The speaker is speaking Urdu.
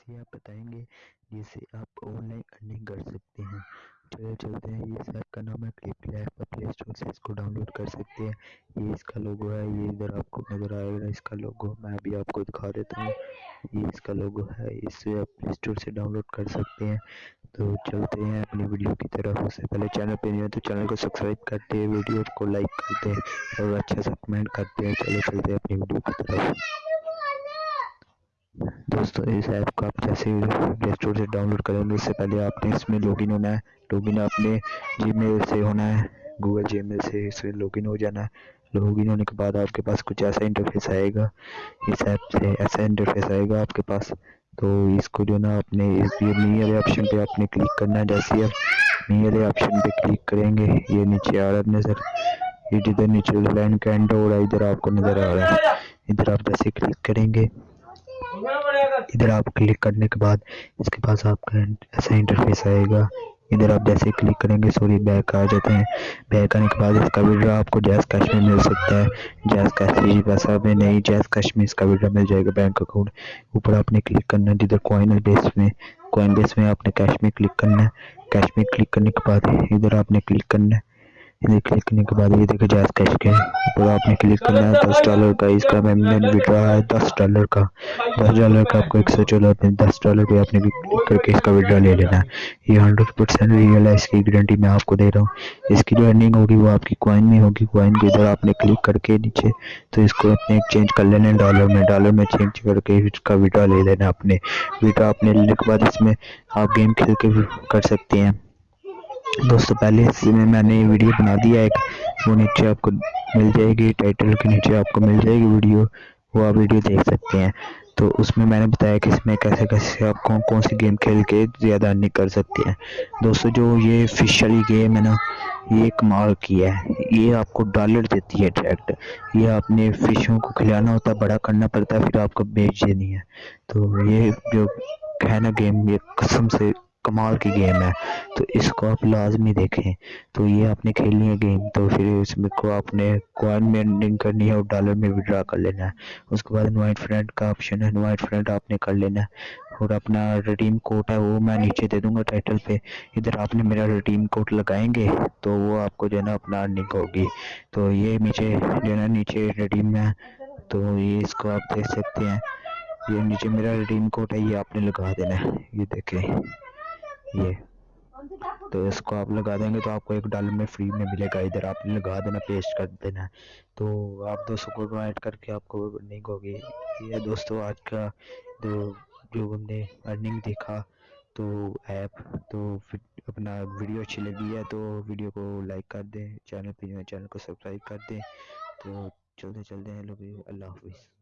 ایسی ایپ بتائیں گے جس سے آپ آن لائن ارننگ کر سکتے ہیں۔ چلے چلتے ہیں اس ایپ کا نام ہے کلپ لیب پلے اسٹور سے اس کو ڈاؤن لوڈ کر سکتے ہیں۔ یہ اس کا لوگو ہے، یہ ادھر آپ کو نظر آئے گا، اس کا لوگو میں بھی آپ کو دکھا دیتا ہوں۔ یہ اس کا لوگو ہے، اس سے آپ پلے اسٹور سے ڈاؤن لوڈ کر سکتے ہیں۔ تو چلتے ہیں اپنی ویڈیو کی طرف۔ اس سے پہلے چینل پہ نہیں ہے تو چینل کو سبسکرائب کرتے ہیں ویڈیو کو لائک کرتے ہیں اور اچھا سا کمنٹ کرتے ہیں۔ چلو چلتے ہیں اپنی ویڈیو کی طرف۔ دوستو، اس ایپ کو آپ جیسے پلے اسٹور سے ڈاؤن لوڈ کریں گے، اس سے پہلے آپ نے اس میں لاگ ان ہونا ہے۔ لاگ ان آپ نے جی میل سے ہونا ہے گوگل جی میل سے اس میں لاگ ان ہو جانا ہے۔ لاگ ان ہونے کے بعد آپ کے پاس کچھ ایسا انٹرفیس آئے گا۔ اس ایپ سے ایسا انٹرفیس آئے گا آپ کے پاس۔ تو اس کو جو نا، اپنے می والے آپشن پہ آپ نے کلک کرنا ہے۔ جیسے آپ می والے آپشن پہ کلک کریں گے، یہ نیچے آ رہا ہے نظر یہ جدھر نیچے لائن کینڈ ہو رہا ہے ادھر آپ کو نظر آ رہا ہے۔ ادھر آپ جیسے کلک کریں گے ادھر آپ کلک کرنے کے بعد اس کے پاس آپ کا ایسا انٹرفیس آئے گا۔ ادھر آپ جیسے کلک کریں گے، سوری، بیک آ جاتے ہیں۔ بیک آنے کے بعد اس کا ویڈیو آپ کو جیز کیش میں مل سکتا ہے۔ جیز کیش پیسہ میں نہیں جیز کیش میں اس کا ویڈیو مل جائے گا بینک اکاؤنٹ۔ اوپر آپ نے کلک کرنا ہے، جدھر کوائن بیس میں کوائن بیس میں آپ نے کیش میں کلک کرنا ہے۔ کیش میں کلک کرنے کے بعد ادھر آپ نے کلک کرنا ہے۔ ادھر کلک کرنے کے بعد یہ دیکھیں جیز کیش کے اوپر آپ نے کلک کرنا ہے دس ڈالر کا، اس کا میں وڈرا ہے دس ڈالر کا۔ دس ڈالر کا آپ کو ایک سو چودہ دس ڈالر پہ آپ نے کلک کر کے اس کا وڈرا لے لینا ہے۔ یہ ہنڈریڈ پرسینٹ ریئل ہے، اس کی گارنٹی میں آپ کو دے رہا ہوں۔ اس کی جو ارننگ ہوگی وہ آپ کی کوائن میں ہوگی۔ کوائن کے ادھر آپ نے کلک کر کے نیچے تو اس کو اپنے چینج کر لینا ہے ڈالر میں۔ ڈالر میں چینج کر کے اس کا وڈرا لے لینا اپنے وڈرا اپنے لینے کے بعد اس میں آپ گیم کھیل کے کر سکتے ہیں۔ دوستو پہلے اس میں میں نے ویڈیو بنا دیا ایک، وہ نیچے آپ کو مل جائے گی ٹائٹل کے نیچے آپ کو مل جائے گی ویڈیو، وہ آپ ویڈیو دیکھ سکتے ہیں۔ تو اس میں میں نے بتایا کہ اس میں کیسے کیسے آپ کون کون سی گیم کھیل کے زیادہ ارننگ کر سکتے ہیں۔ دوستو جو یہ فش والی گیم ہے نا، یہ کمال کی ہے۔ یہ آپ کو ڈالر دیتی ہے ڈائریکٹ یہ آپ نے فشوں کو کھلانا ہوتا ہے بڑا کرنا پڑتا ہے پھر آپ کو بیچ دینی ہے۔ تو یہ جو ہے نا گیم یہ قسم سے کمال کی گیم ہے۔ تو اس کو آپ لازمی دیکھیں۔ تو یہ آپ نے کھیلنی ہے گیم تو پھر اس میں کو آپ نے کوائن میں ارننگ کرنی ہے اور ڈالر میں وڈرا کر لینا ہے۔ اس کے بعد انوائٹ فرینڈ کا آپشن ہے انوائٹ فرینڈ آپ نے کر لینا ہے۔ اور اپنا ریڈیم کوڈ ہے، وہ میں نیچے دے دوں گا ٹائٹل پہ۔ ادھر آپ نے میرا ریڈیم کوڈ لگائیں گے، تو وہ آپ کو جو ہے نا اپنا ارننگ ہوگی۔ تو یہ نیچے جو ہے نا نیچے ریڈیم ہے۔ تو یہ اس کو آپ دیکھ سکتے ہیں۔ یہ نیچے میرا ریڈیم کوڈ ہے، یہ آپ نے لگا دینا ہے۔ یہ دیکھیں۔ یہ۔ تو اس کو آپ لگا دیں گے تو آپ کو ایک ڈالر میں فری میں ملے گا۔ ادھر آپ نے لگا دینا پیسٹ کر دینا۔ تو آپ دوستوں کو ایڈ کر کے آپ کو ارننگ ہوگی۔ یہ دوستو آج کا جو جو ہم نے ارننگ دیکھا تو ایپ تو اپنا ویڈیو اچھی لگی ہے تو ویڈیو کو لائک کر دیں۔ چینل پہ چینل کو سبسکرائب کر دیں۔ تو چلتے چلتے ہیں لوگ، اللہ حافظ۔